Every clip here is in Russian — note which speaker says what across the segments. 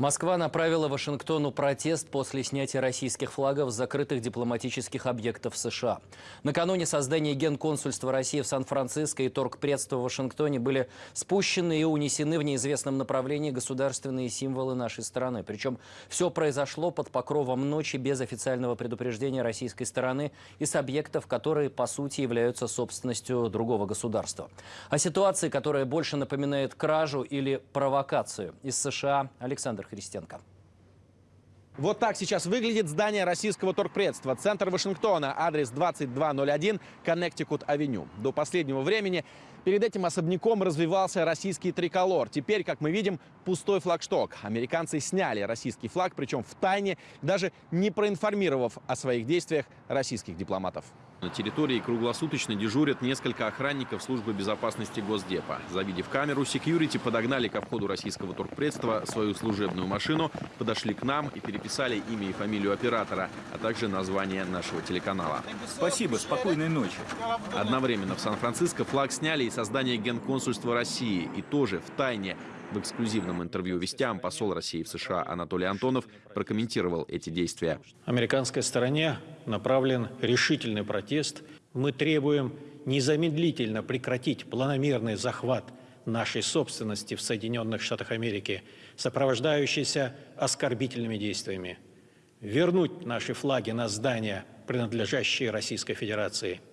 Speaker 1: Москва направила Вашингтону протест после снятия российских флагов с закрытых дипломатических объектов США. Накануне создания Генконсульства России в Сан-Франциско и торгпредства в Вашингтоне были спущены и унесены в неизвестном направлении государственные символы нашей страны. Причем все произошло под покровом ночи без официального предупреждения российской стороны и с объектов, которые по сути являются собственностью другого государства. О ситуации, которая больше напоминает кражу или провокацию из США, Александр Христенко.
Speaker 2: Вот так сейчас выглядит здание российского торгпредства. Центр Вашингтона, адрес 2201, Коннектикут-авеню. До последнего времени перед этим особняком развивался российский триколор. Теперь, как мы видим, пустой флагшток. Американцы сняли российский флаг, причем в тайне, даже не проинформировав о своих действиях российских дипломатов. На территории круглосуточно дежурят несколько охранников службы безопасности Госдепа. Завидев камеру, секьюрити подогнали ко входу российского торгпредства свою служебную машину, подошли к нам и переписали имя и фамилию оператора, а также название нашего телеканала.
Speaker 3: Спасибо, спокойной ночи.
Speaker 2: Одновременно в Сан-Франциско флаг сняли из создания Генконсульства России и тоже в тайне в эксклюзивном интервью «Вестям» посол России в США Анатолий Антонов прокомментировал эти действия.
Speaker 4: Американской стороне направлен решительный протест. Мы требуем незамедлительно прекратить планомерный захват нашей собственности в Соединенных Штатах Америки, сопровождающийся оскорбительными действиями. Вернуть наши флаги на здания, принадлежащие Российской Федерации –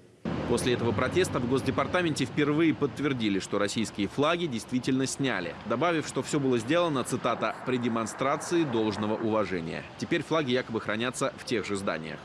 Speaker 2: После этого протеста в Госдепартаменте впервые подтвердили, что российские флаги действительно сняли, добавив, что все было сделано, цитата, «при демонстрации должного уважения». Теперь флаги якобы хранятся в тех же зданиях.